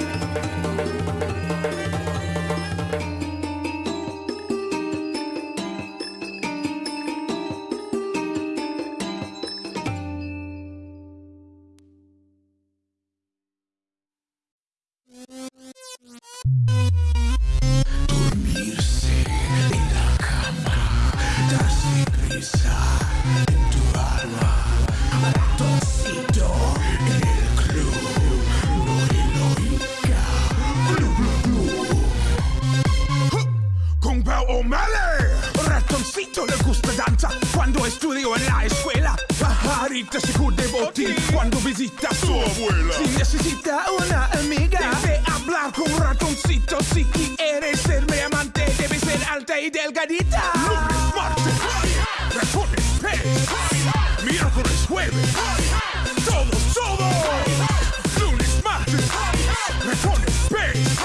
you O'Malley, ratoncito le gusta danza cuando estudio en la escuela. Pajarita se de botín cuando visita a su abuela. Si necesita una amiga, debe hablar con un ratoncito. Si quieres ser mi amante, debe ser alta y delgadita. Lunes, martes, ratones, pez. Miércoles, jueves, todos, todos. Lunes, martes, ratones, pez.